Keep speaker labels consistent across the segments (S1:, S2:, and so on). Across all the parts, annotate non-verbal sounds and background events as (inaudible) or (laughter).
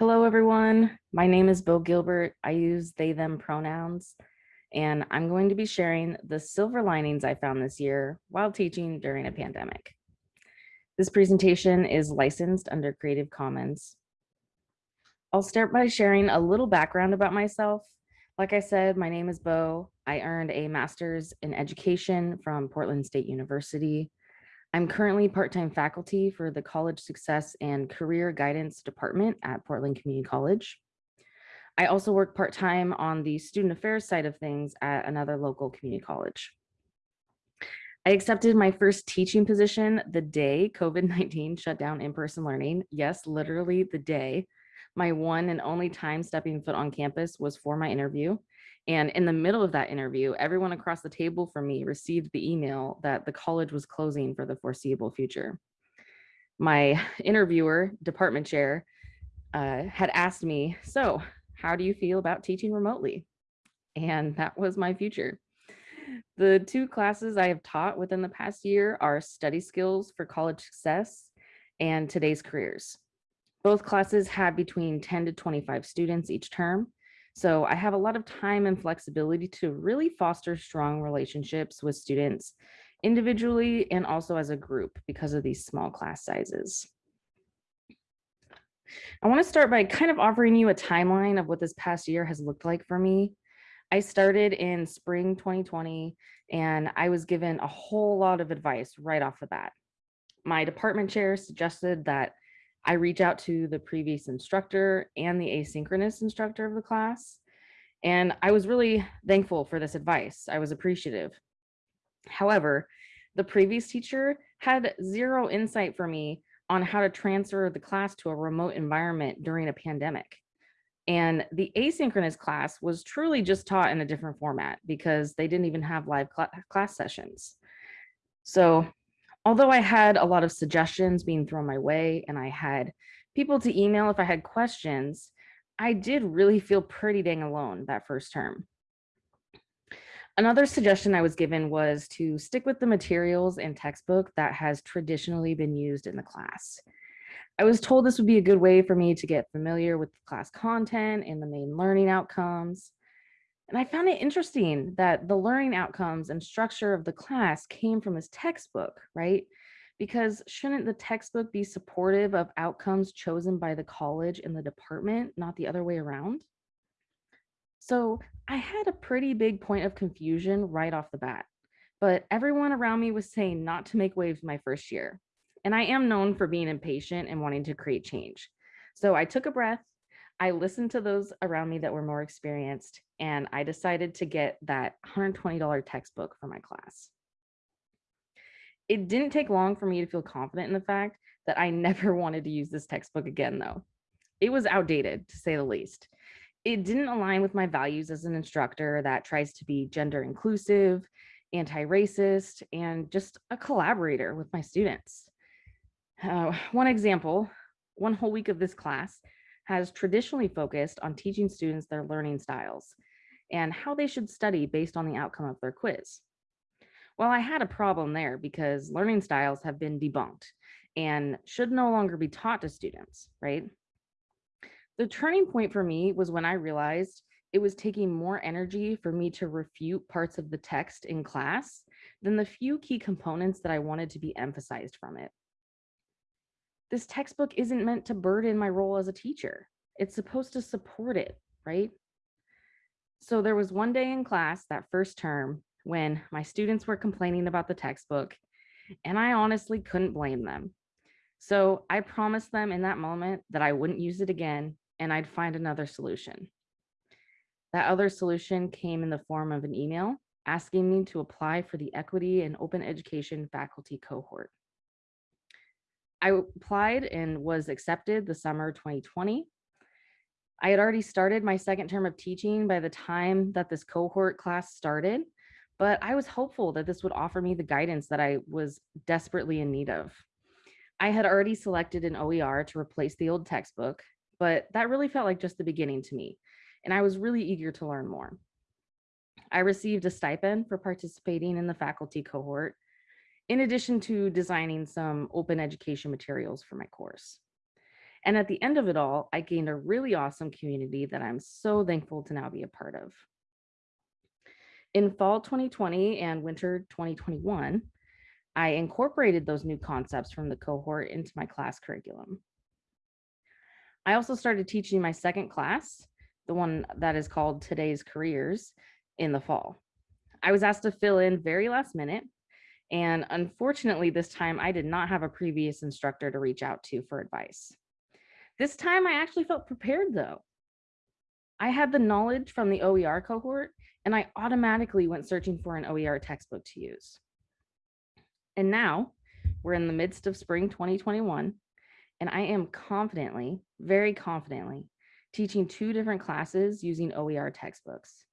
S1: Hello, everyone. My name is Bo Gilbert. I use they, them pronouns, and I'm going to be sharing the silver linings I found this year while teaching during a pandemic. This presentation is licensed under Creative Commons. I'll start by sharing a little background about myself. Like I said, my name is Bo. I earned a master's in education from Portland State University. I'm currently part-time faculty for the College Success and Career Guidance Department at Portland Community College. I also work part-time on the student affairs side of things at another local community college. I accepted my first teaching position the day COVID-19 shut down in-person learning. Yes, literally the day. My one and only time stepping foot on campus was for my interview. And in the middle of that interview, everyone across the table from me received the email that the college was closing for the foreseeable future. My (sighs) interviewer, department chair, uh, had asked me, so how do you feel about teaching remotely? And that was my future. The two classes I have taught within the past year are study skills for college success and today's careers. Both classes have between 10 to 25 students each term, so I have a lot of time and flexibility to really foster strong relationships with students individually and also as a group because of these small class sizes. I want to start by kind of offering you a timeline of what this past year has looked like for me. I started in spring 2020 and I was given a whole lot of advice right off the bat. My department chair suggested that I reach out to the previous instructor and the asynchronous instructor of the class. And I was really thankful for this advice. I was appreciative. However, the previous teacher had zero insight for me on how to transfer the class to a remote environment during a pandemic. And the asynchronous class was truly just taught in a different format because they didn't even have live cl class sessions. So although I had a lot of suggestions being thrown my way and I had people to email if I had questions, I did really feel pretty dang alone that first term. Another suggestion I was given was to stick with the materials and textbook that has traditionally been used in the class. I was told this would be a good way for me to get familiar with the class content and the main learning outcomes. And I found it interesting that the learning outcomes and structure of the class came from his textbook, right? Because shouldn't the textbook be supportive of outcomes chosen by the college and the department, not the other way around? So I had a pretty big point of confusion right off the bat, but everyone around me was saying not to make waves my first year. And I am known for being impatient and wanting to create change. So I took a breath I listened to those around me that were more experienced, and I decided to get that $120 textbook for my class. It didn't take long for me to feel confident in the fact that I (laughs) never wanted to use this textbook again, though. It was outdated, to say the least. It didn't align with my values as an instructor that tries to be gender inclusive, anti-racist, and just a collaborator with my students. Uh, (sighs) one example, one whole week of this class, has traditionally focused on teaching students their learning styles and how they should study based on the outcome of their quiz. Well, I had a problem there because learning styles have been debunked and should no longer be taught to students, right? The turning point for me was when I realized it was taking more energy for me to refute parts of the text in class than the few key components that I wanted to be emphasized from it this textbook isn't meant to burden my role as a teacher. It's supposed to support it, right? So there was one day in class that first term when my students were complaining about the textbook and I honestly couldn't blame them. So I promised them in that moment that I wouldn't use it again and I'd find another solution. That other solution came in the form of an email asking me to apply for the equity and open education faculty cohort. I applied and was accepted the summer 2020. I had already started my second term of teaching by the time that this cohort class started, but I was hopeful that this would offer me the guidance that I was desperately in need of. I had already selected an OER to replace the old textbook, but that really felt like just the beginning to me, and I was really eager to learn more. I received a stipend for participating in the faculty cohort, in addition to designing some open education materials for my course. And at the end of it all, I gained a really awesome community that I'm so thankful to now be a part of. In fall 2020 and winter 2021, I incorporated those new concepts from the cohort into my class curriculum. I also started teaching my second class, the one that is called Today's Careers, in the fall. I was asked to fill in very last minute, and unfortunately, this time I did not have a previous instructor to reach out to for advice. This time I actually felt prepared though. I had the knowledge from the OER cohort, and I automatically went searching for an OER textbook to use. And now we're in the midst of spring 2021, and I am confidently, very confidently, teaching two different classes using OER textbooks.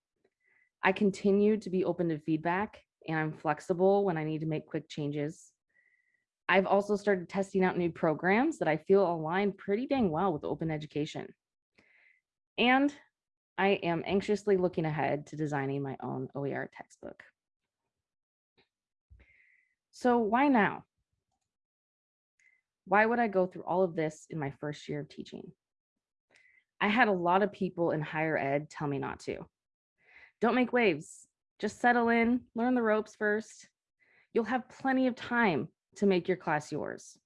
S1: I continue to be open to feedback and I'm flexible when I need to make quick changes. I've also started testing out new programs that I feel align pretty dang well with open education. And I am anxiously looking ahead to designing my own OER textbook. So why now? Why would I go through all of this in my first year of teaching? I had a lot of people in higher ed tell me not to. Don't make waves, just settle in, learn the ropes first. You'll have plenty of time to make your class yours.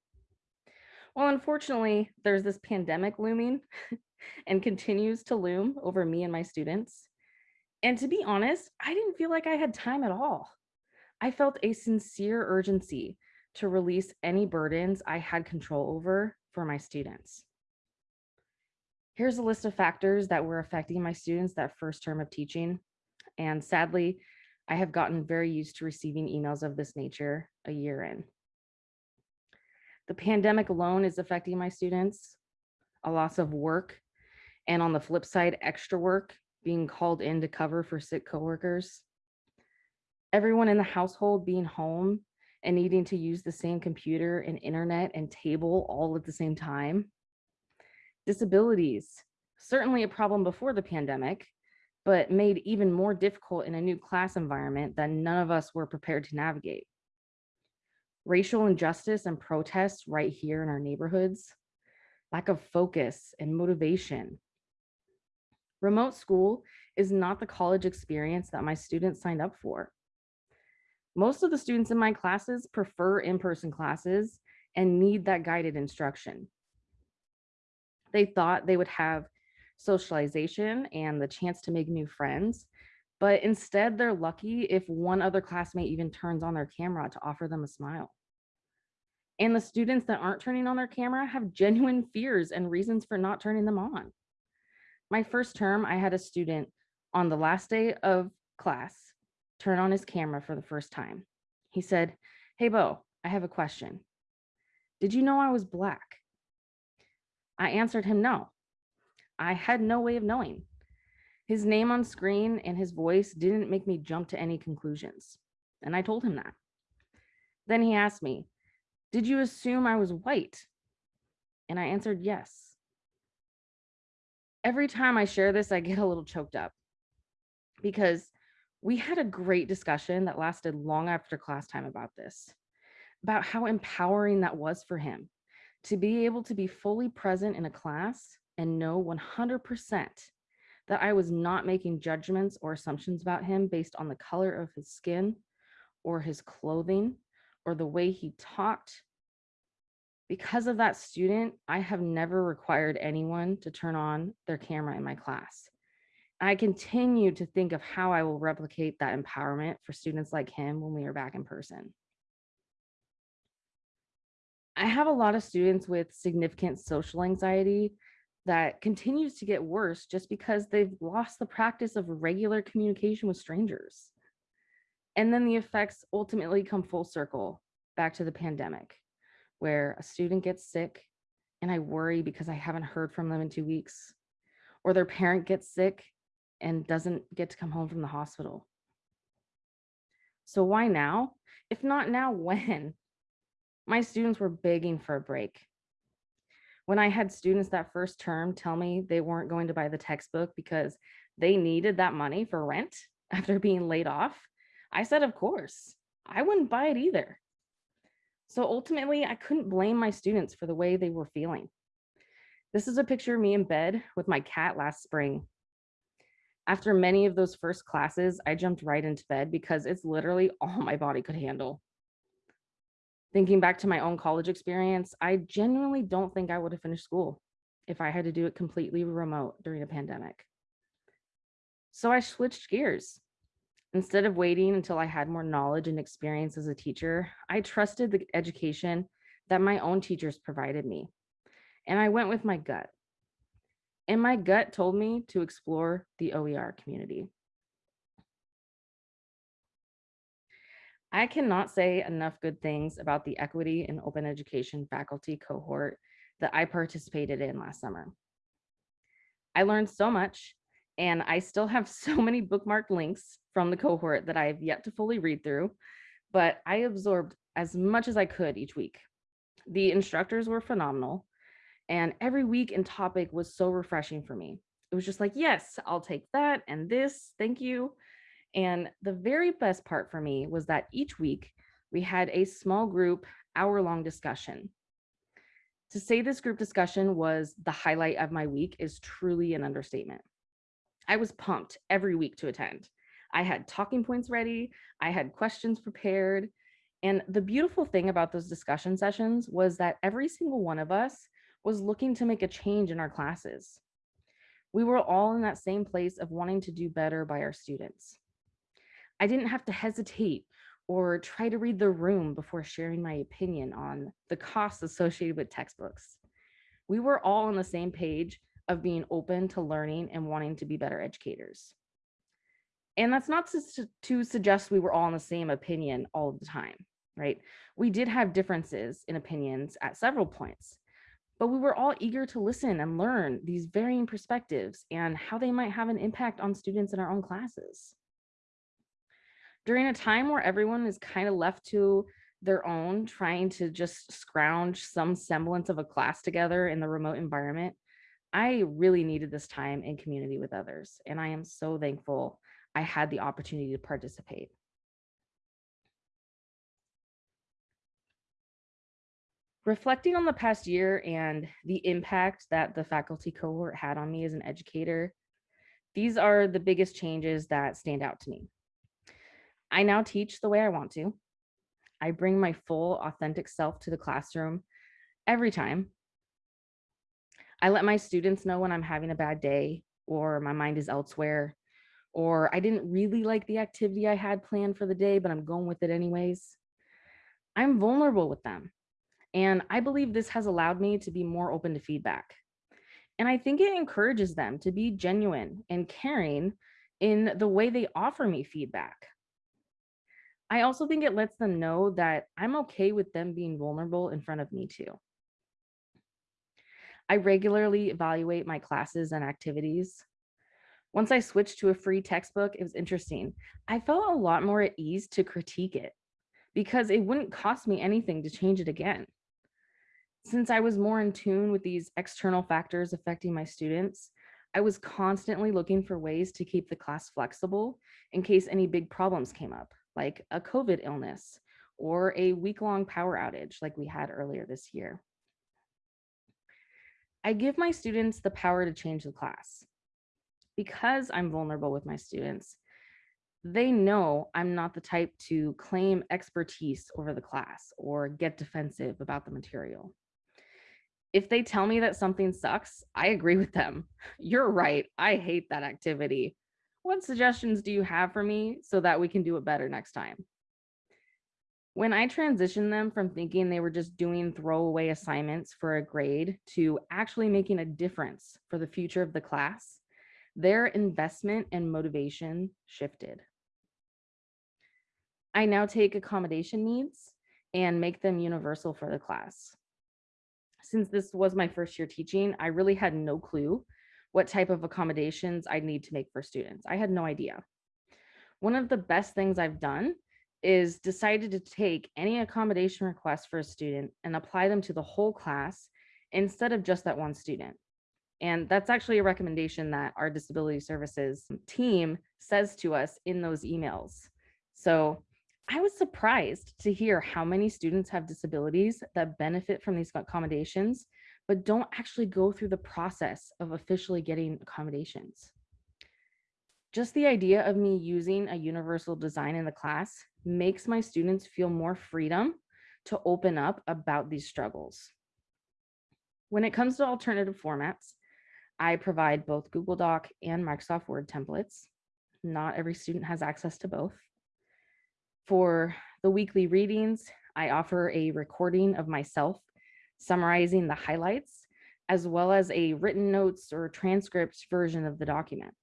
S1: Well, unfortunately, there's this pandemic looming (laughs) and continues to loom over me and my students. And to be honest, I didn't feel like I had time at all. I felt a sincere urgency to release any burdens I had control over for my students. Here's a list of factors that were affecting my students that first term of teaching. And sadly, I have gotten very used to receiving emails of this nature a year in. The pandemic alone is affecting my students, a loss of work, and on the flip side, extra work being called in to cover for sick coworkers. Everyone in the household being home and needing to use the same computer and internet and table all at the same time. Disabilities, certainly a problem before the pandemic, but made even more difficult in a new class environment that none of us were prepared to navigate. Racial injustice and protests right here in our neighborhoods, lack of focus and motivation. Remote school is not the college experience that my students signed up for. Most of the students in my classes prefer in-person classes and need that guided instruction. They thought they would have socialization and the chance to make new friends. But instead, they're lucky if one other classmate even turns on their camera to offer them a smile. And the students that aren't turning on their camera have genuine fears and reasons for not turning them on. My first term, I had a student on the last day of class turn on his camera for the first time. He said, hey, Bo, I have a question. Did you know I was Black? I answered him no. I had no way of knowing. His name on screen and his voice didn't make me jump to any conclusions. And I told him that. Then he asked me, did you assume I was white? And I answered yes. Every time I share this, I get a little choked up because we had a great discussion that lasted long after class time about this, about how empowering that was for him to be able to be fully present in a class and know 100% that I was not making judgments or assumptions about him based on the color of his skin or his clothing or the way he talked. Because of that student, I have never required anyone to turn on their camera in my class. I continue to think of how I will replicate that empowerment for students like him when we are back in person. I have a lot of students with significant social anxiety that continues to get worse just because they've lost the practice of regular communication with strangers. And then the effects ultimately come full circle back to the pandemic, where a student gets sick and I worry because I haven't heard from them in two weeks, or their parent gets sick and doesn't get to come home from the hospital. So why now? If not now, (laughs) when? My students were begging for a break when I had students that first term tell me they weren't going to buy the textbook because they needed that money for rent (laughs) after being laid off, I said, of course, I wouldn't buy it either. So ultimately, I couldn't blame my students for the way they were feeling. This is a picture of me in bed with my cat last spring. After many of those first classes, I jumped right into bed because it's literally (laughs) all my body could handle. Thinking back to my own college experience, I genuinely don't think I would have finished school if I had to do it completely remote during a pandemic. So I switched gears. Instead of waiting until I had more knowledge and experience as a teacher, I trusted the education that my own teachers provided me. And I went with my gut. And my gut told me to explore the OER community. I cannot say enough good things about the equity and open education faculty cohort that I participated in last summer. I learned so much and I still have (laughs) so many bookmarked links from the cohort that I have yet to fully read through, but I absorbed as much as I could each week. The instructors were phenomenal and every week and topic was so refreshing for me. It was just like, yes, I'll take that and this, thank you. And the very best part for me was that each week we had a small group hour long discussion. To say this group discussion was the highlight of my week is truly an understatement. I was pumped every week to attend. I had talking points ready, I had questions prepared. And the beautiful thing about those discussion sessions was that every single one of us was looking to make a change in our classes. We were all in that same place of wanting to do better by our students. I didn't have to hesitate or try to read the room before sharing my opinion on the costs associated with textbooks. We were all on the same page of being open to learning and wanting to be better educators. And that's not to, suggest we were all in the same opinion all the time, right? We did have differences in opinions at several points, but we were all eager to listen and learn these varying perspectives and how they might have an impact on students in our own classes. During a time where everyone is kind of left to their own, trying to just scrounge some semblance of a class together in the remote environment, I really needed this time in community with others, and I am so thankful I had the opportunity to participate. Reflecting on the past year and the impact that the faculty cohort had on me as an educator, these are the biggest changes that stand out to me. I now teach the way I want to. I bring my full authentic self to the classroom every time I let my students know when I'm having a bad day or my mind is elsewhere, or I didn't really like the activity I had planned for the day, but I'm going with it anyways. I'm vulnerable with them. And I believe this has allowed me to be more open to feedback. And I think it encourages them to be genuine and caring in the way they offer me feedback. I also think it lets them know that I'm okay with them being vulnerable in front of me too. I regularly evaluate my classes and activities. Once I switched to a free textbook, it was interesting. I felt a lot more at ease to critique it because it wouldn't cost me anything to change it again. Since I was more in tune with these external factors affecting my students, I was constantly looking for ways to keep the class flexible in case any big problems came up, like a COVID illness or a week-long power outage like we had earlier this year. I give my students the power to change the class. Because I'm vulnerable with my students, they know I'm not the type to claim expertise over the class or get defensive about the material. If they tell me that something sucks, I agree with them. (laughs) You're right. I hate that activity. What suggestions do you have for me so that we can do it better next time? When I transitioned them from thinking they were just doing throwaway assignments for a grade to actually making a difference for the future of the class, their investment and motivation shifted. I now take accommodation needs and make them universal for the class. Since this was my first year teaching, I really had no clue what type of accommodations I need to make for students. I had no idea. One of the best things I've done is decided to take any accommodation request for a student and apply them to the whole class instead of just that one student. And that's actually a recommendation that our disability services team says to us in those emails. So I was surprised to hear how many students have disabilities that benefit from these accommodations, but don't actually go through the process of officially getting accommodations. Just the idea of me using a universal design in the class makes my students feel more freedom to open up about these struggles. When it comes to alternative formats, I provide both Google Doc and Microsoft Word templates. Not every student has access to both. For the weekly readings, I offer a recording of myself summarizing the highlights, as well as a written notes or transcript version of the document.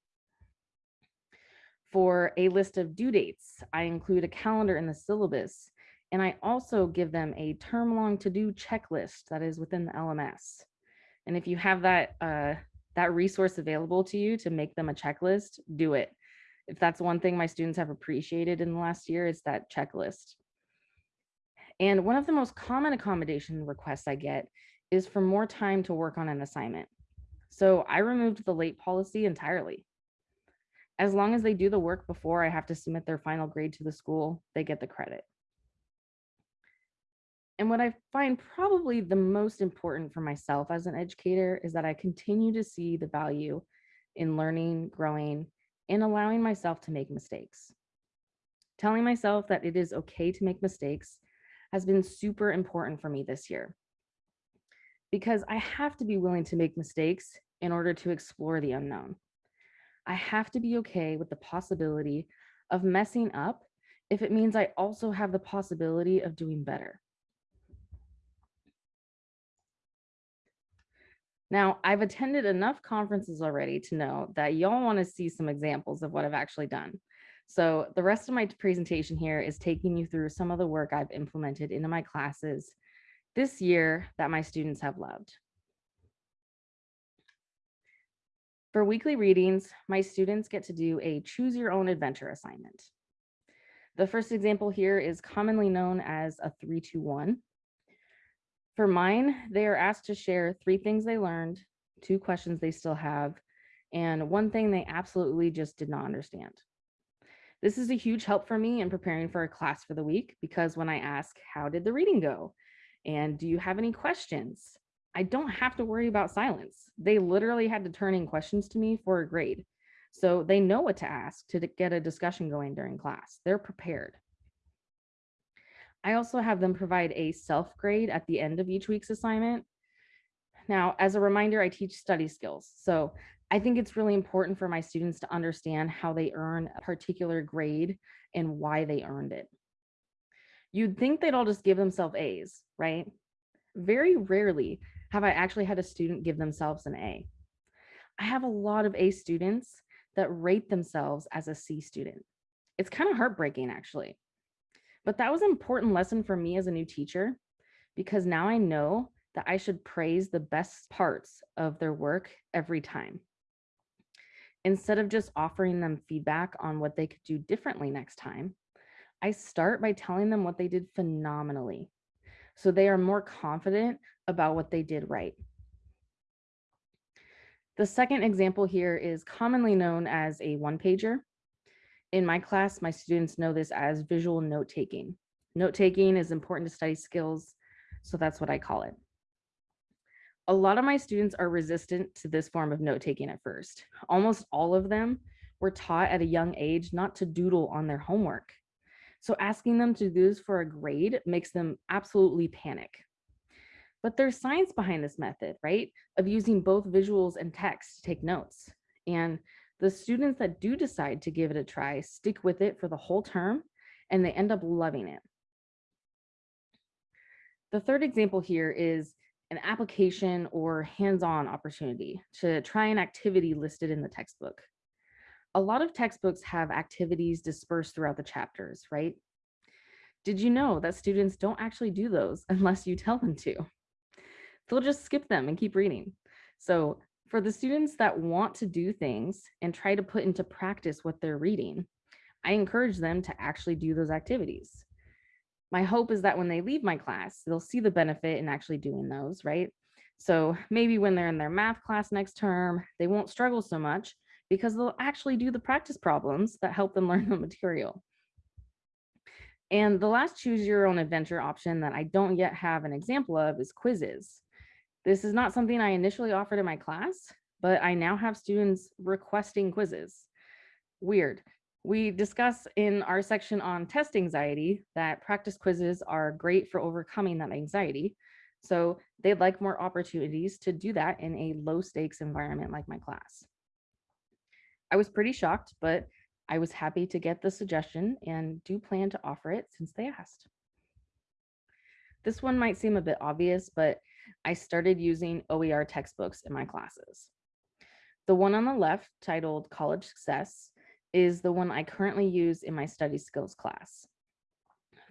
S1: For a list of due dates, I include a calendar in the syllabus, and I also give them a term long to do checklist that is within the LMS. And if you have that, uh, that resource available to you to make them a checklist, do it. If that's one thing my students have appreciated in the last year, it's that checklist. And one of the most common accommodation requests I get is for more time to work on an assignment. So I removed the late policy entirely as long as they do the work before I have to submit their final grade to the school, they get the credit. And what I find probably the most important for myself as an educator is that I continue to see the value in learning, growing, and allowing myself to make mistakes. Telling myself that it is okay to make mistakes has been super important for me this year because I have to be willing to make mistakes in order to explore the unknown. I have to be okay with the possibility of messing up if it means I also have the possibility of doing better. Now, I've attended enough conferences already to know that y'all want to see some examples of what I've actually done. So the rest of my presentation here is taking you through some of the work I've implemented into my classes this year that my students have loved. For weekly readings, my students get to do a choose your own adventure assignment. The first example here is commonly known as a 321. For mine, they are asked to share three things they learned, two questions they still have, and one thing they absolutely just did not understand. This is a huge help for me in preparing for a class for the week because when I ask, how did the reading go? And do you have any questions? I don't have to worry about silence. They literally had to turn in questions to me for a grade. So they know what to ask to get a discussion going during class. They're prepared. I also have them provide a self grade at the end of each week's assignment. Now, as a reminder, I teach study skills. So I think it's really important for my students to understand how they earn a particular grade and why they earned it. You'd think they'd all just give themselves A's, right? Very rarely have I actually had a student give themselves an A. I have a lot of A students that rate themselves as a C student. It's kind of heartbreaking actually. But that was an important lesson for me as a new teacher because now I know that I should praise the best parts of their work every time. Instead of just offering them feedback on what they could do differently next time, I start by telling them what they did phenomenally. So they are more confident about what they did right. The second example here is commonly known as a one pager. In my class, my students know this as visual note taking. Note taking is important to study skills, so that's what I call it. A lot of my students are resistant to this form of note taking at first. Almost all of them were taught at a young age not to doodle on their homework. So asking them to do this for a grade makes them absolutely panic. But there's science behind this method, right? Of using both visuals and text to take notes. And the students that do decide to give it a try stick with it for the whole term and they end up loving it. The third example here is an application or hands-on opportunity to try an activity listed in the textbook. A lot of textbooks have activities dispersed throughout the chapters, right? Did you know that students don't actually do those (laughs) unless you tell them to? they'll just skip them and keep reading. So for the students that want to do things and try to put into practice what they're reading, I encourage them to actually do those activities. My hope is that when they leave my class, they'll see the benefit in actually doing those, right? So maybe when they're in their math class next term, they won't struggle so much because they'll actually do the practice problems that help them (laughs) learn the material. And the last choose your own adventure option that I don't yet have an example of is quizzes. This is not something I initially offered in my class, but I now have students requesting quizzes. Weird. We discuss in our section on test anxiety that practice quizzes are great for overcoming that anxiety. So they'd like more opportunities to do that in a low stakes environment like my class. I was pretty shocked, but I was happy to get the suggestion and do plan to offer it since they asked. This one might seem a bit obvious, but I started using OER textbooks in my classes. The one on the left titled College Success is the one I currently use in my study skills class.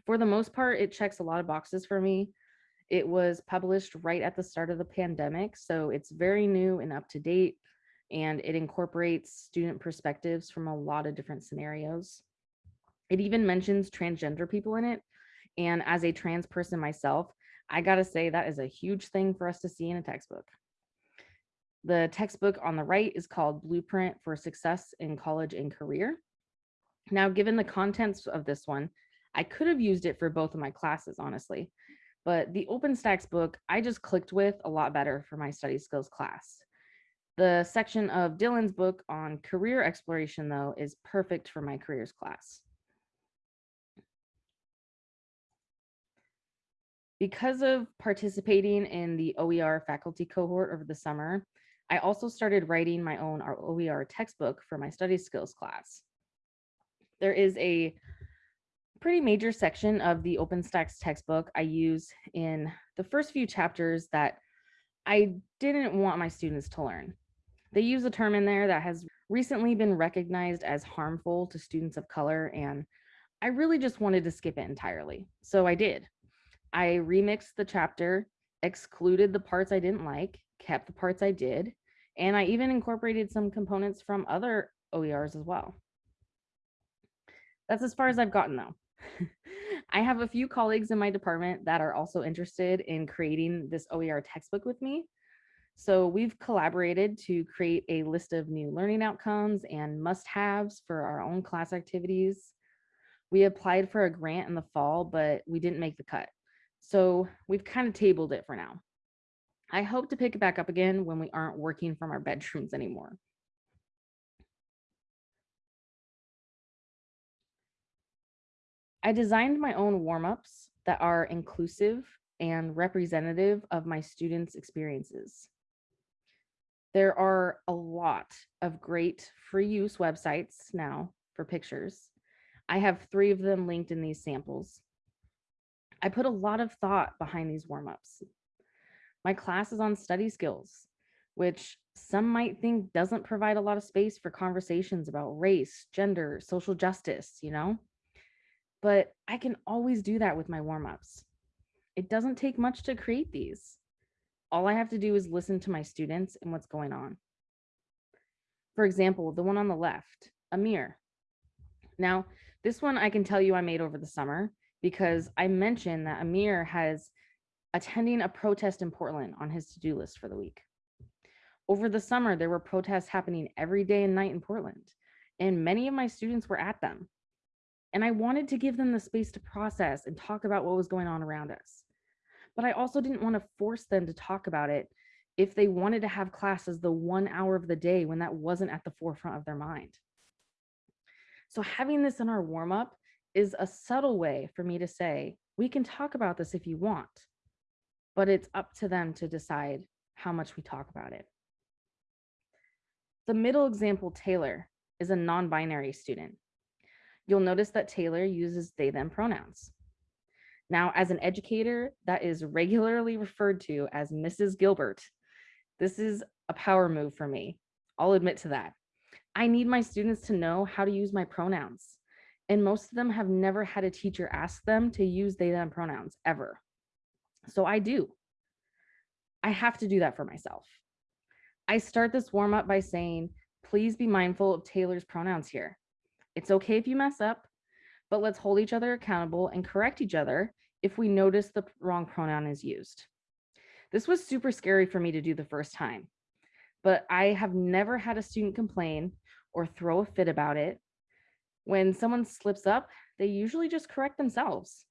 S1: For the most part, it checks a lot of boxes for me. It was published right at the start of the pandemic, so it's very new and up to date, and it incorporates student perspectives from a lot of different scenarios. It even mentions transgender people in it, and as a trans person myself, I gotta say that is a huge thing for us to see in a textbook. The textbook on the right is called Blueprint for Success in College and Career. Now, given the contents of this one, I could have used it for both of my classes, honestly, but the OpenStax book I just clicked with a lot better for my study skills class. The section of Dillon's book on career exploration, though, is perfect for my careers class. Because of participating in the OER faculty cohort over the summer, I also started writing my own OER textbook for my study skills class. There is a pretty major section of the OpenStax textbook I use in the first few chapters that I didn't want my students to learn. They use a term in there that has recently been recognized as harmful to students of color, and I really just wanted to skip it entirely. So I did. I remixed the chapter, excluded the parts I didn't like, kept the parts I did, and I even incorporated some components from other OERs as well. That's as far as I've gotten though. (laughs) I have a few colleagues in my department that are also interested in creating this OER textbook with me. So we've collaborated to create a list of new learning outcomes and must-haves for our own class activities. We applied for a grant in the fall, but we didn't make the cut. So we've kind of tabled it for now. I hope to pick it back up again when we aren't working from our bedrooms anymore. I designed my own warm-ups that are inclusive and representative of my students' experiences. There are a lot of great free use websites now for pictures. I have three of them linked in these samples. I put a lot of thought behind these warm-ups. My class is on study skills, which some might think doesn't provide a lot of space for conversations about race, gender, social justice, you know? But I can always do that with my warm-ups. It doesn't take much to create these. All I have to do is listen to my students and what's going on. For example, the one on the left, Amir. Now, this one I can tell you I made over the summer because I mentioned that Amir has attending a protest in Portland on his to-do list for the week. Over the summer, there were protests happening every day and night in Portland, and many of my students were at them. And I wanted to give them the space to process and talk about what was going on around us. But I also didn't want to force them to talk about it if they wanted to have classes the one hour of the day when that wasn't at the forefront of their mind. So having this in our warm up is a subtle way for me to say, we can talk about this if you want, but it's up to them to decide how much we talk about it. The middle example, Taylor, is a non-binary student. You'll notice that Taylor uses they, them pronouns. Now, as an educator that is regularly referred to as Mrs. Gilbert, this is a power move for me. I'll admit to that. I need my students to know how to use my pronouns and most of them have never had a teacher ask them to use they them pronouns ever. So I do. I have to do that for myself. I start this warm up by saying, please be mindful of Taylor's pronouns here. It's okay if you mess up, but let's hold each other accountable and correct each other if we notice the wrong pronoun is used. This was super scary for me to do the first time, but I have never had a student complain or throw a fit about it when someone slips up, they usually just correct themselves.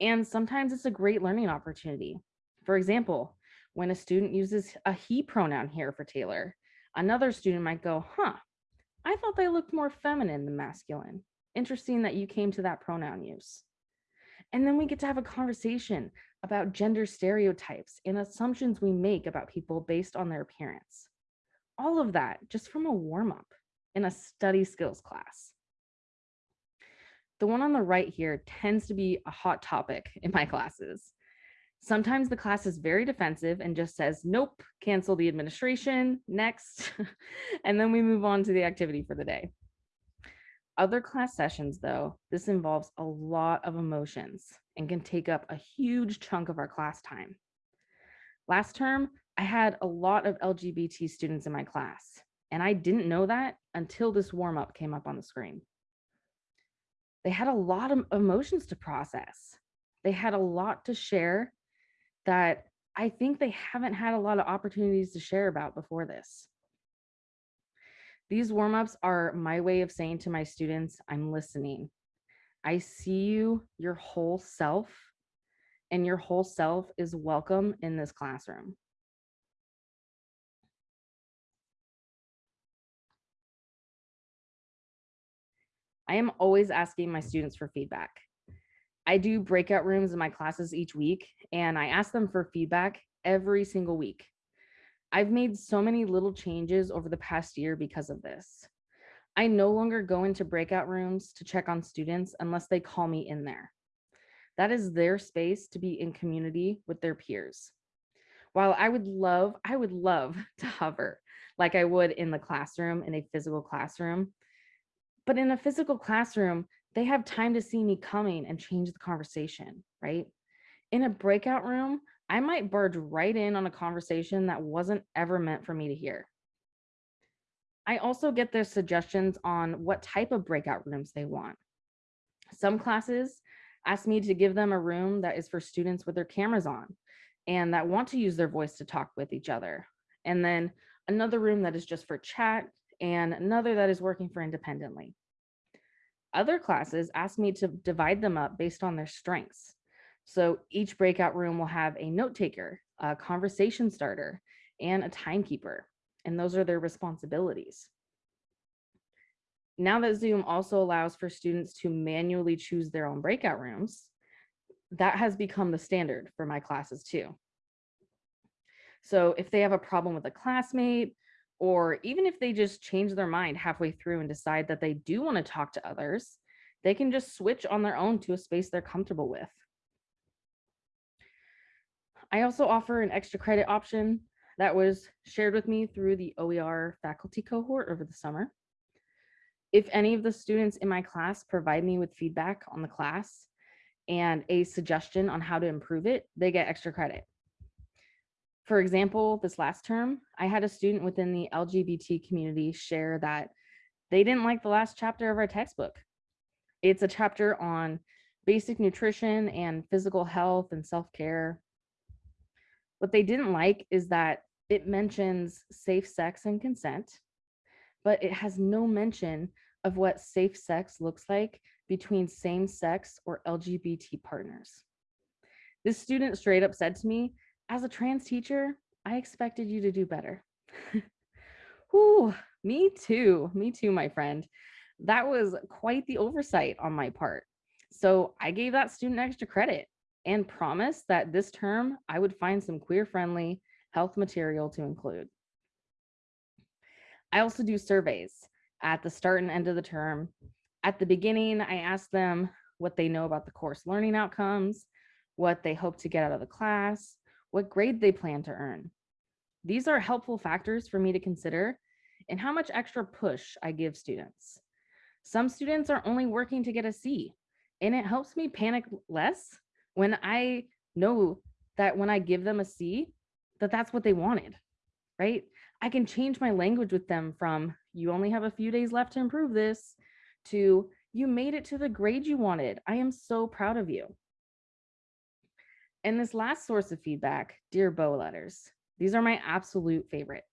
S1: And sometimes it's a great learning opportunity. For example, when a student uses a he pronoun here for Taylor. Another student might go, huh, I thought they looked more feminine than masculine. Interesting that you came to that pronoun use. And then we get to have a conversation about gender stereotypes and assumptions we make about people based on their appearance. All of that just from a warm up in a study skills class. The one on the right here tends to be a hot topic in my classes. Sometimes the class is very defensive and just says, nope, cancel the administration, next. (laughs) and then we move on to the activity for the day. Other class sessions, though, this involves a lot of emotions and can take up a huge chunk of our class time. Last term, I had a lot of LGBT students in my class, and I didn't know that until this warm up came up on the screen. They had a lot of emotions to process. They had a lot to share that I think they haven't had a lot of opportunities to share about before this. These warm-ups are my way of saying to my students, I'm listening. I see you, your whole self, and your whole self is welcome in this classroom. I am always asking my students for feedback. I do breakout rooms in my classes each week, and I ask them for feedback every single week. I've made so many little changes over the past year because of this. I no longer go into breakout rooms to check on students unless they call me in there. That is their space to be in community with their peers. While I would love, I would love (laughs) to hover like I would in the classroom, in a physical classroom. But in a physical classroom, they have time to see me coming and change the conversation, right? In a breakout room, I might barge right in on a conversation that wasn't ever meant for me to hear. I also get their suggestions on what type of breakout rooms they want. Some classes ask me to give them a room that is for students with their cameras on and that want to use their voice to talk with each other. And then another room that is just for chat and another that is working for independently. Other classes ask me to divide them up based on their strengths. So each breakout room will have a note taker, a conversation starter, and a timekeeper. And those are their responsibilities. Now that Zoom also allows for students to manually choose their own breakout rooms, that has become the standard for my classes too. So if they have a problem with a classmate, or even if they just change their mind halfway through and decide that they do want to talk to others, they can just switch on their own to a space they're comfortable with. I also offer an extra credit option that was shared with me through the OER faculty cohort over the summer. If any of the students in my class provide me with feedback on the class and a suggestion on how to improve it, they get extra credit. For example, this last term, I had a student within the LGBT community share that they didn't like the last chapter of our textbook. It's a chapter on basic nutrition and physical health and self-care what they didn't like is that it mentions safe sex and consent, but it has no mention of what safe sex looks like between same sex or LGBT partners. This student straight up said to me, as a trans teacher, I expected you to do better. (laughs) Ooh, me too, me too, my friend. That was quite the oversight on my part. So I gave that student extra credit and promised that this term I would find some queer friendly health material to include. I also do surveys at the start and end of the term. At the beginning, I ask them what they know about the course learning outcomes, what they hope to get out of the class, what grade they plan to earn. These are helpful factors for me to consider and how much extra push I give students. Some students are only working to get a C, and it helps me panic less when I know that when I give them a C, that that's what they wanted, right? I can change my language with them from you only have a few days left to improve this to you made it to the grade you wanted. I am so proud of you. And this last source of feedback, Dear Bo letters. These are my absolute favorite.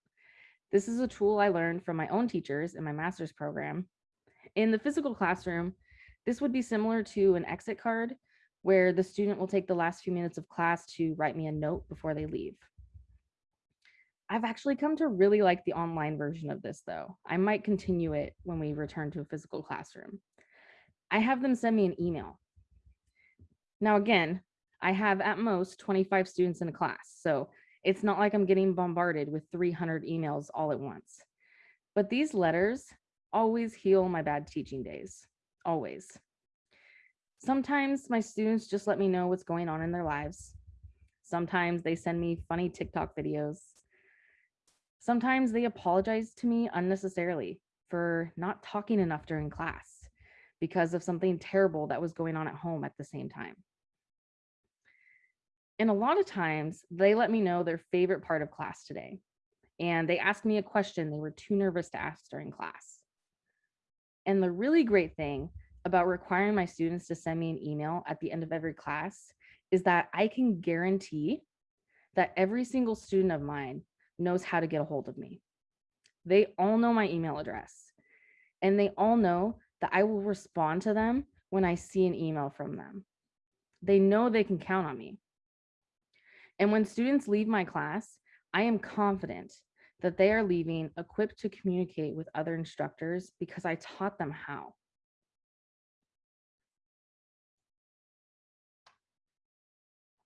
S1: This is a tool I learned from my own teachers in my master's program. In the physical classroom, this would be similar to an exit card where the student will take the last few minutes of class to write me a note before they leave. I've actually come to really like the online version of this though. I might continue it when we return to a physical classroom. I have them send me an email. Now, again, I have at most 25 students in a class, so it's not like I'm getting bombarded with 300 emails all at once. But these letters always heal my bad teaching days, always. Sometimes my students just let me know what's going on in their lives. Sometimes they send me funny TikTok videos. Sometimes they apologize to me unnecessarily for not talking enough during class because of something terrible that was going on at home at the same time. And a lot of times they let me know their favorite part of class today. And they asked me a question they were too nervous to ask during class. And the really great thing about requiring my students to send me an email at the end of every class is that I can guarantee that every single student of mine knows how to get a hold of me. They all know my email address and they all know that I will respond to them when I see an email from them. They know they can count on me. And when students leave my class, I am confident that they are leaving equipped to communicate with other instructors because I taught them how.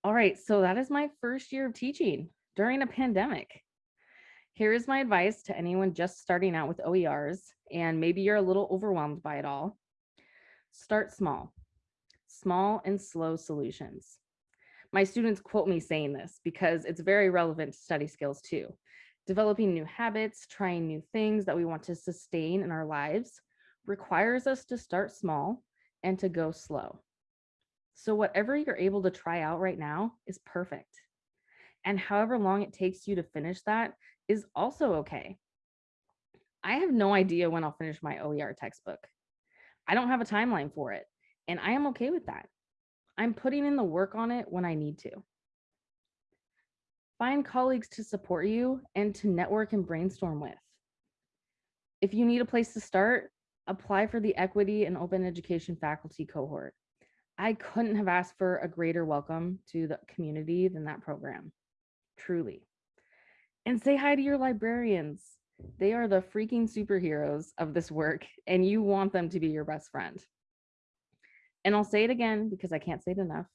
S1: All right, so that is my first year of teaching during a pandemic. Here is my advice to anyone just starting out with OERs, and maybe you're a little overwhelmed by it all. Start small, small and slow solutions. My students quote me saying this because it's very relevant to study skills too. Developing new habits, trying new things that we want to sustain in our lives requires us to start small and to go slow. So whatever you're able to try out right now is perfect. And however long it takes you to finish that is also okay. I have no idea when I'll finish my OER textbook. I don't have a timeline for it, and I am okay with that. I'm putting in the work on it when I need to. Find colleagues to support you and to network and brainstorm with. If you need a place to start, apply for the equity and open education faculty cohort. I couldn't have asked for a greater welcome to the community than that program, truly. And say hi to your librarians. They are the freaking superheroes of this work, and you want them to be your best friend. And I'll say it again because I can't say it enough.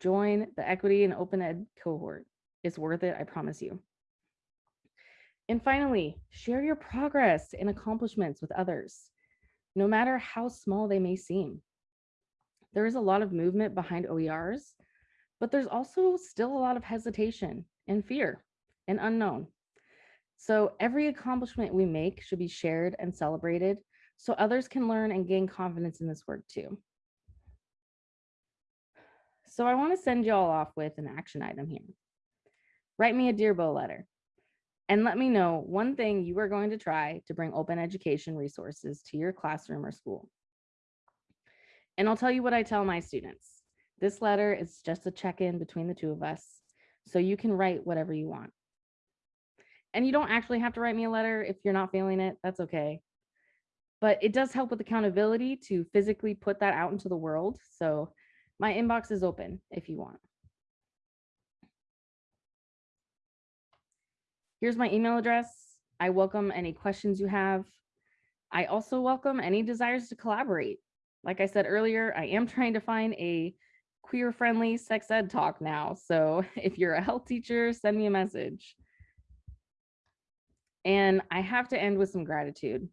S1: Join the equity and open ed cohort. It's worth it, I promise you. And finally, share your progress and accomplishments with others, no matter how small they may seem there is a lot of movement behind OERs, but there's also still a lot of hesitation and fear and unknown. So every accomplishment we make should be shared and celebrated so others can learn and gain confidence in this work too. So I want to send you all off with an action item here. Write me a Dear Bo letter and let me know one thing you are going to try to bring open education resources to your classroom or school. And I'll tell you what I tell my students. This letter is just a check-in between the two of us, so you can write whatever you want. And you don't actually have to write me a letter if you're not feeling it, that's okay. But it does help with accountability to physically put that out into the world. So my inbox is open if you want. Here's my email address. I welcome any questions you have. I also welcome any desires to collaborate. Like I said earlier, I am trying to find a queer friendly sex ed talk now. So (laughs) if you're a health teacher, send me a message. And I have to end with some gratitude.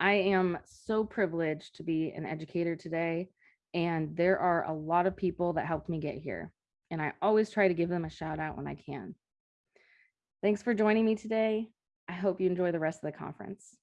S1: I am so privileged to be an educator today, and there are a lot of people that helped me get here. And I always try to give them a shout out when I can. Thanks for joining me today. I hope you enjoy the rest of the conference.